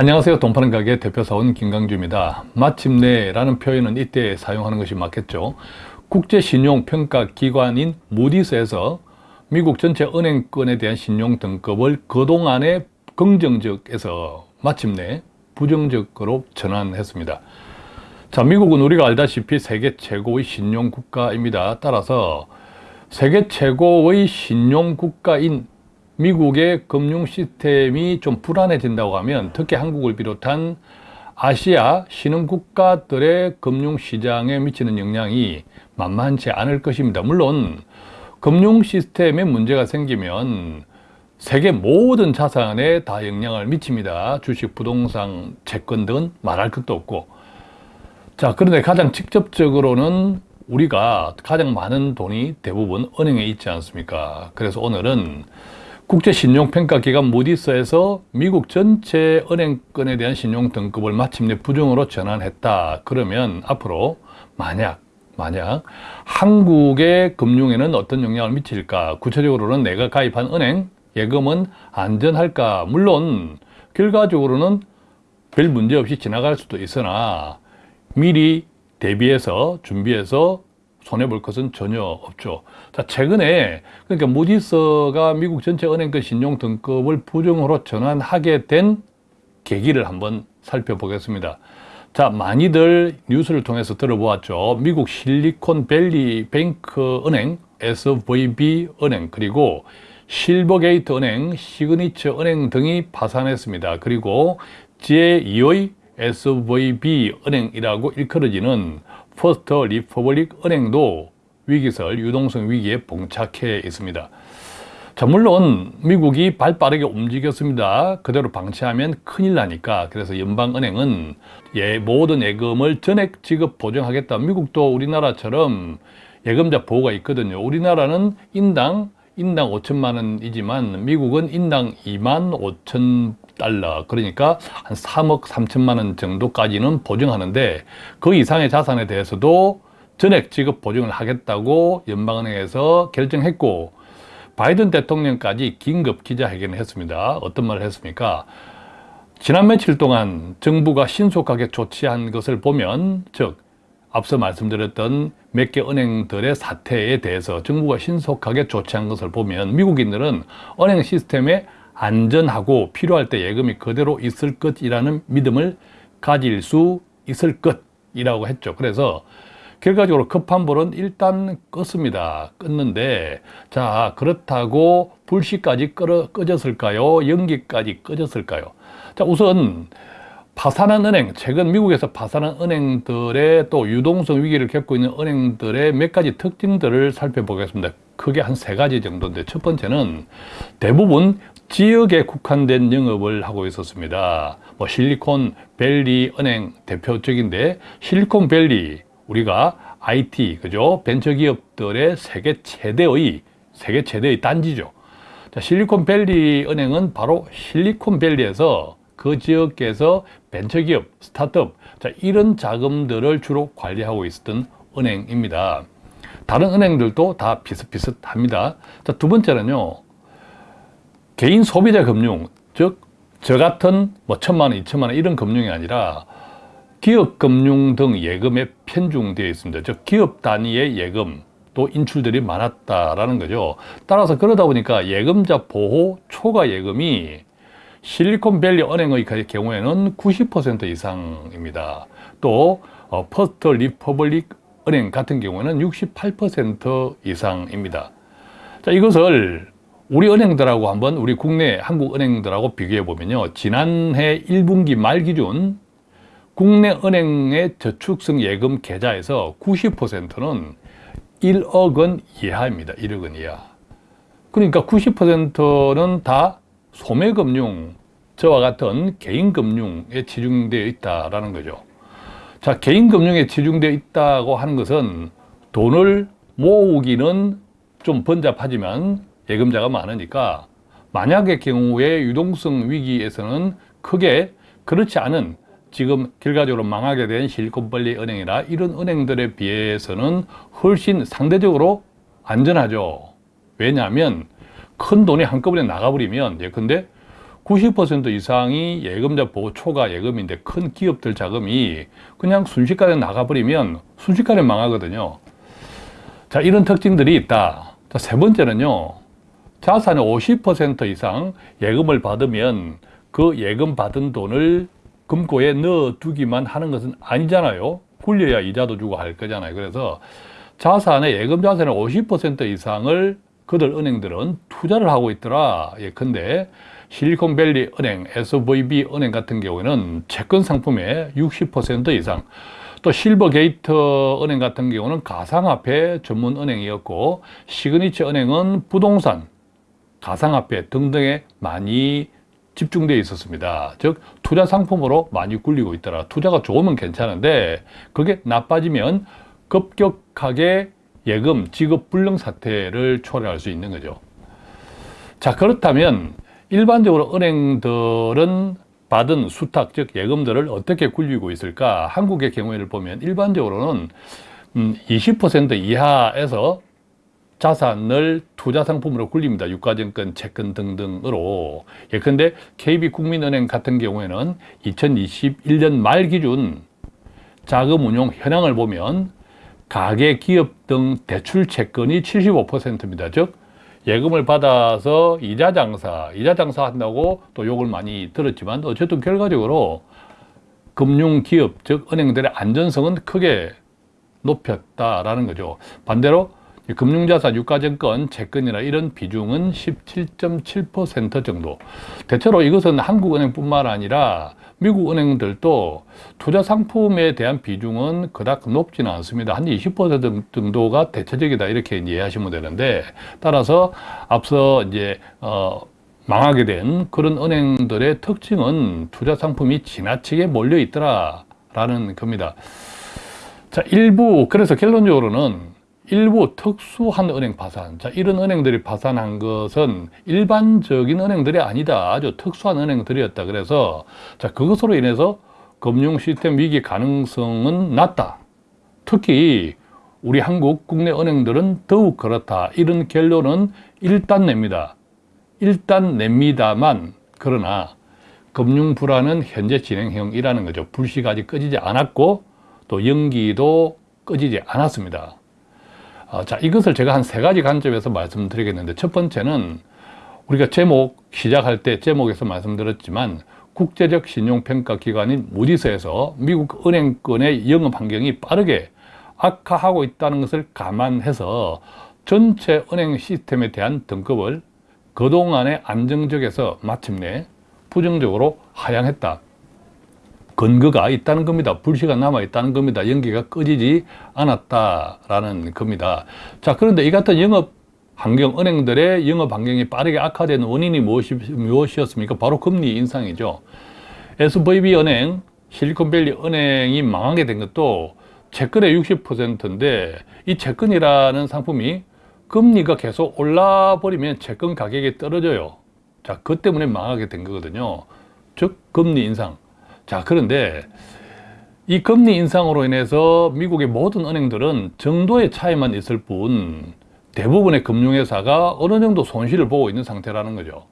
안녕하세요. 돈파는 가게 대표사원 김강주입니다. 마침내 라는 표현은 이때 사용하는 것이 맞겠죠. 국제신용평가기관인 무디스에서 미국 전체 은행권에 대한 신용 등급을 그동안의 긍정적에서 마침내 부정적으로 전환했습니다. 자, 미국은 우리가 알다시피 세계 최고의 신용국가입니다. 따라서 세계 최고의 신용국가인 미국의 금융 시스템이 좀 불안해진다고 하면 특히 한국을 비롯한 아시아 신흥 국가들의 금융 시장에 미치는 영향이 만만치 않을 것입니다. 물론 금융 시스템에 문제가 생기면 세계 모든 자산에 다 영향을 미칩니다. 주식, 부동산, 채권 등은 말할 것도 없고 자 그런데 가장 직접적으로는 우리가 가장 많은 돈이 대부분 은행에 있지 않습니까? 그래서 오늘은 국제신용평가기관 무디스에서 미국 전체 은행권에 대한 신용 등급을 마침내 부정으로 전환했다. 그러면 앞으로 만약 만약 한국의 금융에는 어떤 영향을 미칠까? 구체적으로는 내가 가입한 은행 예금은 안전할까? 물론 결과적으로는 별 문제 없이 지나갈 수도 있으나 미리 대비해서 준비해서 손해볼 것은 전혀 없죠. 자, 최근에 그러니까 무디스가 미국 전체 은행권 신용 등급을 부정으로 전환하게 된 계기를 한번 살펴보겠습니다. 자, 많이들 뉴스를 통해서 들어보았죠. 미국 실리콘밸리 뱅크 은행, SVB 은행, 그리고 실버게이트 은행, 시그니처 은행 등이 파산했습니다. 그리고 제2의 SVB 은행이라고 일컬어지는 퍼스트 리퍼블릭 은행도 위기설 유동성 위기에 봉착해 있습니다. 자, 물론 미국이 발 빠르게 움직였습니다. 그대로 방치하면 큰일 나니까. 그래서 연방은행은 예, 모든 예금을 전액 지급 보증하겠다. 미국도 우리나라처럼 예금자 보호가 있거든요. 우리나라는 인당 인당 5천만 원이지만 미국은 인당 2만 5천 달러 그러니까 한 3억 3천만 원 정도까지는 보증하는데 그 이상의 자산에 대해서도 전액 지급 보증을 하겠다고 연방은행에서 결정했고 바이든 대통령까지 긴급 기자회견을 했습니다. 어떤 말을 했습니까? 지난 며칠 동안 정부가 신속하게 조치한 것을 보면 즉 앞서 말씀드렸던 몇 개 은행들의 사태에 대해서 정부가 신속하게 조치한 것을 보면 미국인들은 은행 시스템에 안전하고 필요할 때 예금이 그대로 있을 것이라는 믿음을 가질 수 있을 것이라고 했죠. 그래서 결과적으로 급한 불은 일단 껐습니다. 껐는데 자 그렇다고 불씨까지 꺼, 꺼졌을까요? 연기까지 꺼졌을까요? 자 우선 파산한 은행, 최근 미국에서 파산한 은행들의 또 유동성 위기를 겪고 있는 은행들의 몇 가지 특징들을 살펴보겠습니다. 크게 한 세 가지 정도인데 첫 번째는 대부분 지역에 국한된 영업을 하고 있었습니다. 뭐 실리콘 밸리 은행 대표적인데 실리콘 밸리 우리가 IT 그죠 벤처 기업들의 세계 최대의 세계 최대의 단지죠. 자, 실리콘 밸리 은행은 바로 실리콘 밸리에서 그 지역에서 벤처기업, 스타트업 자, 이런 자금들을 주로 관리하고 있었던 은행입니다. 다른 은행들도 다 비슷비슷합니다. 자, 두 번째는요. 개인 소비자 금융, 즉 저 같은 뭐 천만 원, 이천만 원 이런 금융이 아니라 기업 금융 등 예금에 편중되어 있습니다. 즉 기업 단위의 예금 또 인출들이 많았다라는 거죠. 따라서 그러다 보니까 예금자 보호 초과 예금이 실리콘밸리 은행의 경우에는 90% 이상입니다. 또 어, 퍼스트 리퍼블릭 은행 같은 경우에는 68% 이상입니다. 자, 이것을 우리 은행들하고 한번 우리 국내 한국 은행들하고 비교해 보면요. 지난해 1분기 말 기준 국내 은행의 저축성 예금 계좌에서 90%는 1억 원 이하입니다. 1억 원 이하. 그러니까 90%는 다 소매금융, 저와 같은 개인금융에 치중되어 있다는 거죠. 자, 개인금융에 치중되어 있다고 하는 것은 돈을 모으기는 좀 번잡하지만 예금자가 많으니까 만약의 경우에 유동성 위기에서는 크게 그렇지 않은 지금 결과적으로 망하게 된 실리콘밸리 은행이나 이런 은행들에 비해서는 훨씬 상대적으로 안전하죠. 왜냐하면 큰 돈이 한꺼번에 나가버리면 예컨대 90% 이상이 예금자 보호 초과 예금인데 큰 기업들 자금이 그냥 순식간에 나가버리면 순식간에 망하거든요. 자, 이런 특징들이 있다. 자, 세 번째는요. 자산의 50% 이상 예금을 받으면 그 예금 받은 돈을 금고에 넣어두기만 하는 것은 아니잖아요. 굴려야 이자도 주고 할 거잖아요. 그래서 자산의 예금 자산의 50% 이상을 그들 은행들은 투자를 하고 있더라. 예, 근데 실리콘밸리 은행, SVB 은행 같은 경우에는 채권 상품의 60% 이상, 또 실버게이트 은행 같은 경우는 가상화폐 전문 은행이었고 시그니처 은행은 부동산, 가상화폐 등등에 많이 집중되어 있었습니다. 즉 투자 상품으로 많이 굴리고 있더라. 투자가 좋으면 괜찮은데 그게 나빠지면 급격하게 예금 지급 불능 사태를 초래할 수 있는 거죠. 자 그렇다면 일반적으로 은행들은 받은 수탁 즉 예금들을 어떻게 굴리고 있을까? 한국의 경우를 보면 일반적으로는 20% 음, 이하에서 자산을 투자 상품으로 굴립니다. 유가증권, 채권 등등으로. 예컨대 KB국민은행 같은 경우에는 2021년 말 기준 자금 운용 현황을 보면 가계, 기업 등 대출 채권이 75%입니다. 즉 예금을 받아서 이자 장사, 이자 장사 한다고 또 욕을 많이 들었지만 어쨌든 결과적으로 금융 기업, 즉 은행들의 안전성은 크게 높였다라는 거죠. 반대로 금융자산, 유가증권, 채권이나 이런 비중은 17.7% 정도. 대체로 이것은 한국은행뿐만 아니라 미국 은행들도 투자 상품에 대한 비중은 그닥 높지는 않습니다. 한 20% 정도가 대체적이다 이렇게 이해하시면 되는데 따라서 앞서 이제 어 망하게 된 그런 은행들의 특징은 투자 상품이 지나치게 몰려 있더라 라는 겁니다. 자, 일부 그래서 결론적으로는 일부 특수한 은행 파산. 자, 이런 은행들이 파산한 것은 일반적인 은행들이 아니다. 아주 특수한 은행들이었다. 그래서 자, 그것으로 인해서 금융 시스템 위기 가능성은 낮다. 특히 우리 한국 국내 은행들은 더욱 그렇다. 이런 결론은 일단 냅니다. 일단 냅니다만 그러나 금융 불안은 현재 진행형이라는 거죠. 불씨가 아직 꺼지지 않았고 또 연기도 꺼지지 않았습니다. 어, 자, 이것을 제가 한 세 가지 관점에서 말씀드리겠는데 첫 번째는 우리가 제목 시작할 때 제목에서 말씀드렸지만 국제적 신용평가 기관인 무디스에서 미국 은행권의 영업 환경이 빠르게 악화하고 있다는 것을 감안해서 전체 은행 시스템에 대한 등급을 그동안의 안정적에서 마침내 부정적으로 하향했다. 근거가 있다는 겁니다. 불씨가 남아 있다는 겁니다. 연기가 꺼지지 않았다라는 겁니다. 자, 그런데 이 같은 영업 환경, 은행들의 영업 환경이 빠르게 악화된 원인이 무엇이, 무엇이었습니까? 바로 금리 인상이죠. SVB 은행, 실리콘밸리 은행이 망하게 된 것도 채권의 60%인데 이 채권이라는 상품이 금리가 계속 올라 버리면 채권 가격이 떨어져요. 자, 그 때문에 망하게 된 거거든요. 즉, 금리 인상. 자, 그런데 이 금리 인상으로 인해서 미국의 모든 은행들은 정도의 차이만 있을 뿐 대부분의 금융회사가 어느 정도 손실을 보고 있는 상태라는 거죠.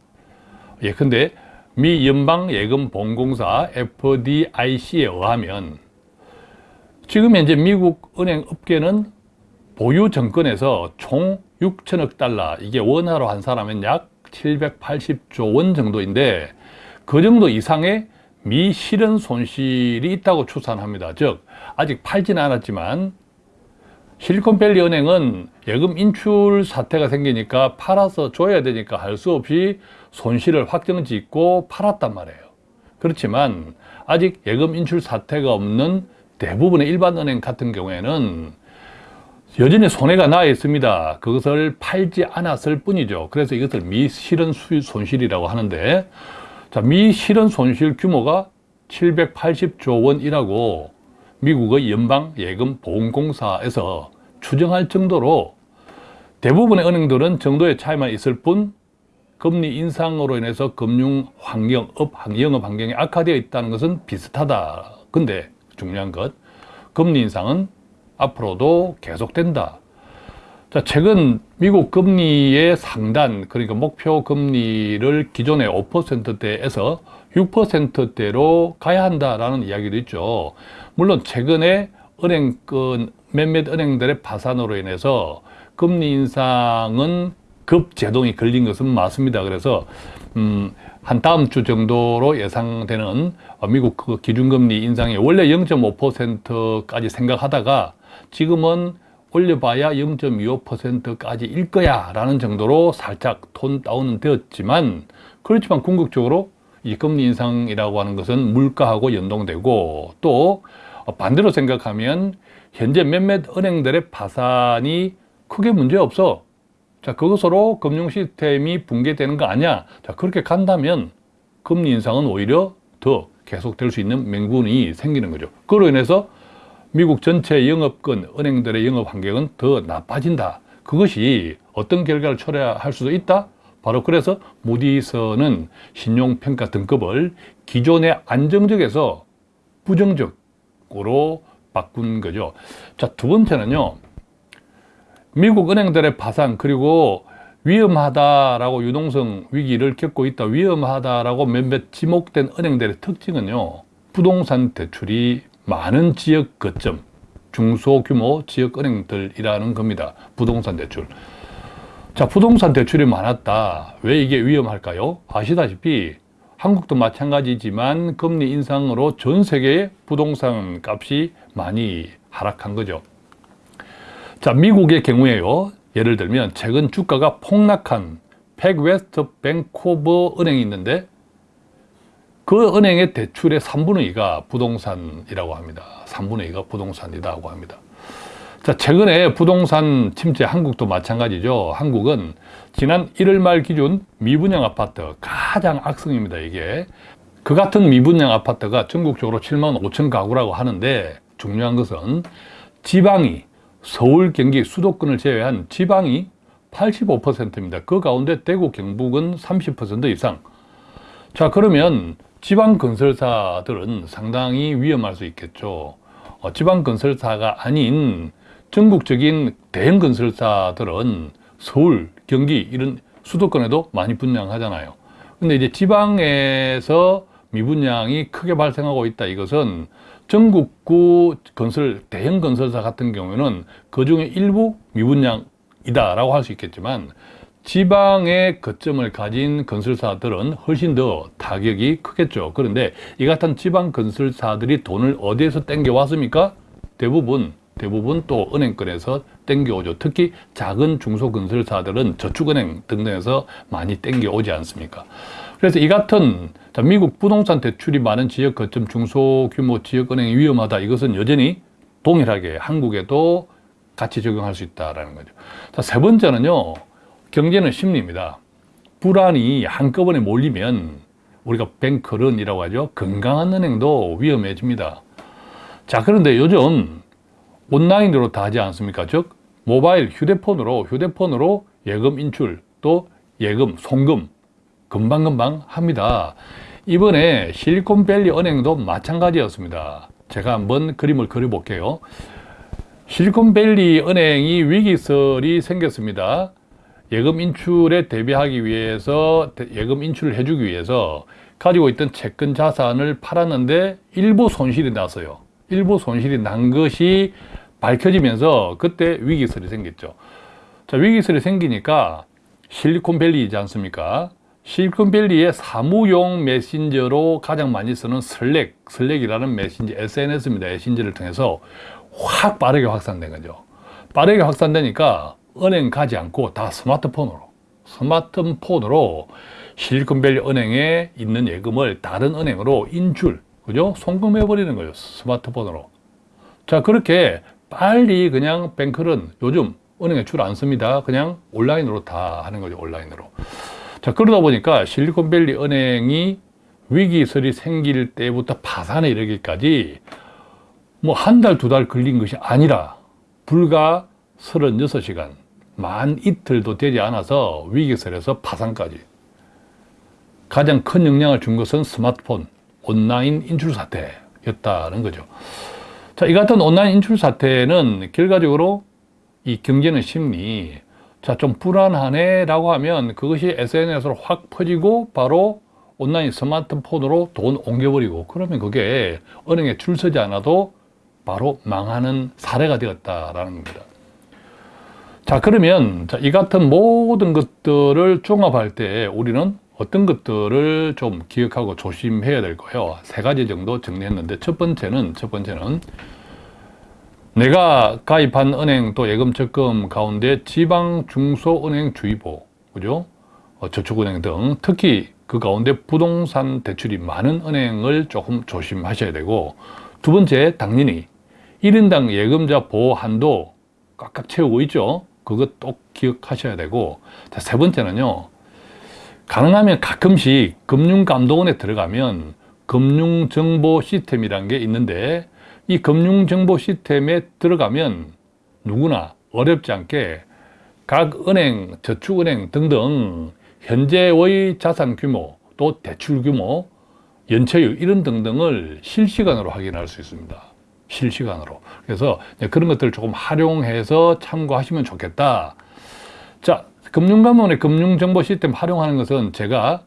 예, 근데 미 연방예금보험공사 FDIC에 의하면 지금 현재 미국 은행 업계는 보유 정권에서 총 6천억 달러, 이게 원화로 한 사람은 약 780조 원 정도인데 그 정도 이상의 미실현 손실이 있다고 추산합니다. 즉 아직 팔지는 않았지만 실리콘밸리 은행은 예금 인출 사태가 생기니까 팔아서 줘야 되니까 할 수 없이 손실을 확정짓고 팔았단 말이에요. 그렇지만 아직 예금 인출 사태가 없는 대부분의 일반 은행 같은 경우에는 여전히 손해가 나 있습니다. 그것을 팔지 않았을 뿐이죠. 그래서 이것을 미실현 손실이라고 하는데 자, 미 실현 손실 규모가 780조 원이라고 미국의 연방예금보험공사에서 추정할 정도로 대부분의 은행들은 정도의 차이만 있을 뿐 금리 인상으로 인해서 금융 환경, 업, 영업 환경이 악화되어 있다는 것은 비슷하다. 근데 중요한 것, 금리 인상은 앞으로도 계속된다. 자, 최근 미국 금리의 상단, 그러니까 목표 금리를 기존의 5%대에서 6%대로 가야 한다라는 이야기도 있죠. 물론 최근에 은행권, 몇몇 은행들의 파산으로 인해서 금리 인상은 급제동이 걸린 것은 맞습니다. 그래서, 음, 한 다음 주 정도로 예상되는 미국 그 기준금리 인상이 원래 0.5%까지 생각하다가 지금은 올려봐야 0.25%까지 일 거야 라는 정도로 살짝 톤 다운은 되었지만 그렇지만 궁극적으로 이 금리 인상이라고 하는 것은 물가하고 연동되고 또 반대로 생각하면 현재 몇몇 은행들의 파산이 크게 문제 없어. 자 그것으로 금융 시스템이 붕괴되는 거 아니야. 자 그렇게 간다면 금리 인상은 오히려 더 계속될 수 있는 명분이 생기는 거죠. 그로 인해서 미국 전체 영업권, 은행들의 영업 환경은 더 나빠진다. 그것이 어떤 결과를 초래할 수도 있다? 바로 그래서 무디서는 신용평가 등급을 기존의 안정적에서 부정적으로 바꾼 거죠. 자, 두 번째는요. 미국 은행들의 파산 그리고 위험하다라고 유동성 위기를 겪고 있다. 위험하다라고 몇몇 지목된 은행들의 특징은요. 부동산 대출이 많은 지역 거점, 중소규모 지역은행들이라는 겁니다. 부동산 대출. 자, 부동산 대출이 많았다. 왜 이게 위험할까요? 아시다시피 한국도 마찬가지지만 금리 인상으로 전 세계의 부동산 값이 많이 하락한 거죠. 자, 미국의 경우에요. 예를 들면 최근 주가가 폭락한 팩웨스트 뱅코프 은행이 있는데 그 은행의 대출의 3분의 2가 부동산이라고 합니다. 3분의 2가 부동산이라고 합니다. 자, 최근에 부동산 침체 한국도 마찬가지죠. 한국은 지난 1월 말 기준 미분양 아파트 가장 악성입니다, 이게. 그 같은 미분양 아파트가 전국적으로 7만 5천 가구라고 하는데 중요한 것은 지방이 서울, 경기, 수도권을 제외한 지방이 85%입니다. 그 가운데 대구, 경북은 30% 이상. 자, 그러면 지방 건설사들은 상당히 위험할 수 있겠죠. 어, 지방 건설사가 아닌 전국적인 대형 건설사들은 서울, 경기 이런 수도권에도 많이 분양하잖아요. 근데 이제 지방에서 미분양이 크게 발생하고 있다. 이것은 전국구 건설, 대형 건설사 같은 경우에는 그 중에 일부 미분양이다 라고 할 수 있겠지만 지방의 거점을 가진 건설사들은 훨씬 더 타격이 크겠죠. 그런데 이 같은 지방 건설사들이 돈을 어디에서 땡겨 왔습니까? 대부분 대부분 또 은행권에서 땡겨오죠. 특히 작은 중소건설사들은 저축은행 등등에서 많이 땡겨오지 않습니까? 그래서 이 같은 미국 부동산 대출이 많은 지역 거점 중소규모 지역은행이 위험하다. 이것은 여전히 동일하게 한국에도 같이 적용할 수 있다는 거죠. 자, 세 번째는요. 경제는 심리입니다. 불안이 한꺼번에 몰리면 우리가 뱅크런이라고 하죠. 건강한 은행도 위험해집니다. 자, 그런데 요즘 온라인으로 다 하지 않습니까? 즉, 모바일 휴대폰으로, 휴대폰으로 예금 인출, 또 예금, 송금, 금방금방 합니다. 이번에 실리콘밸리 은행도 마찬가지였습니다. 제가 한번 그림을 그려볼게요. 실리콘밸리 은행이 위기설이 생겼습니다. 예금 인출에 대비하기 위해서 예금 인출을 해주기 위해서 가지고 있던 채권 자산을 팔았는데 일부 손실이 났어요. 일부 손실이 난 것이 밝혀지면서 그때 위기설이 생겼죠. 자, 위기설이 생기니까 실리콘밸리이지 않습니까? 실리콘밸리의 사무용 메신저로 가장 많이 쓰는 슬랙, 슬랙이라는 메신저, SNS입니다. 메신저를 통해서 확 빠르게 확산된 거죠. 빠르게 확산되니까 은행 가지 않고 다 스마트폰으로 스마트폰으로 실리콘밸리 은행에 있는 예금을 다른 은행으로 인출 그죠? 송금해 버리는 거예요 스마트폰으로. 자 그렇게 빨리 그냥 뱅크는 요즘 은행에 줄 안 씁니다. 그냥 온라인으로 다 하는 거죠 온라인으로. 자 그러다 보니까 실리콘밸리 은행이 위기설이 생길 때부터 파산에 이르기까지 뭐 한 달, 두달 걸린 것이 아니라 불과 36시간 만 이틀도 되지 않아서 위기설에서 파산까지 가장 큰 영향을 준 것은 스마트폰 온라인 인출 사태였다는 거죠. 자, 이 같은 온라인 인출 사태는 결과적으로 이 경제는 심리 자 좀 불안하네 라고 하면 그것이 SNS로 확 퍼지고 바로 온라인 스마트폰으로 돈 옮겨버리고 그러면 그게 은행에 줄 서지 않아도 바로 망하는 사례가 되었다라는 겁니다. 자 그러면 자, 이 같은 모든 것들을 종합할 때 우리는 어떤 것들을 좀 기억하고 조심해야 될 거예요. 세 가지 정도 정리했는데 첫 번째는 첫 번째는 내가 가입한 은행 또 예금 적금 가운데 지방 중소은행 주의보 그죠? 어, 저축은행 등 특히 그 가운데 부동산 대출이 많은 은행을 조금 조심하셔야 되고 두 번째 당연히 1인당 예금자 보호 한도 꽉꽉 채우고 있죠. 그것 또 기억하셔야 되고 자, 세 번째는요. 가능하면 가끔씩 금융감독원에 들어가면 금융정보 시스템이라는 게 있는데 이 금융정보 시스템에 들어가면 누구나 어렵지 않게 각 은행, 저축은행 등등 현재의 자산 규모, 또 대출 규모, 연체율 이런 등등을 실시간으로 확인할 수 있습니다. 실시간으로. 그래서 그런 것들을 조금 활용해서 참고하시면 좋겠다. 자, 금융감원의 금융정보 시스템 활용하는 것은 제가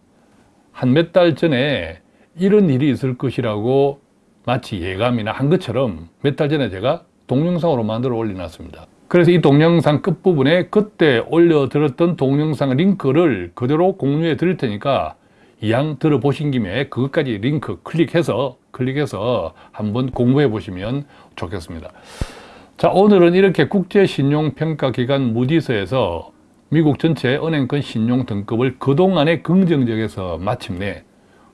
한 몇 달 전에 이런 일이 있을 것이라고 마치 예감이나 한 것처럼 몇 달 전에 제가 동영상으로 만들어 올려놨습니다. 그래서 이 동영상 끝부분에 그때 올려드렸던 동영상 링크를 그대로 공유해 드릴 테니까 이왕 들어보신 김에 그것까지 링크 클릭해서 클릭해서 한번 공부해 보시면 좋겠습니다. 자 오늘은 이렇게 국제신용평가기관 무디스에서 미국 전체 은행권 신용 등급을 그동안의 긍정적에서 마침내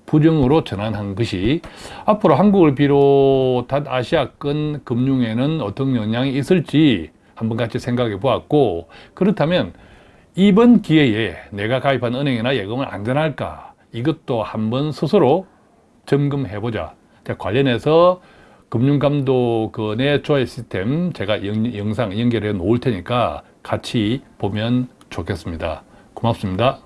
부정으로 전환한 것이 앞으로 한국을 비롯한 아시아권 금융에는 어떤 영향이 있을지 한번 같이 생각해 보았고 그렇다면 이번 기회에 내가 가입한 은행이나 예금은 안전할까 이것도 한번 스스로 점검해 보자 관련해서 금융감독원의 조회 시스템 제가 영, 영상 연결해 놓을 테니까 같이 보면 좋겠습니다. 고맙습니다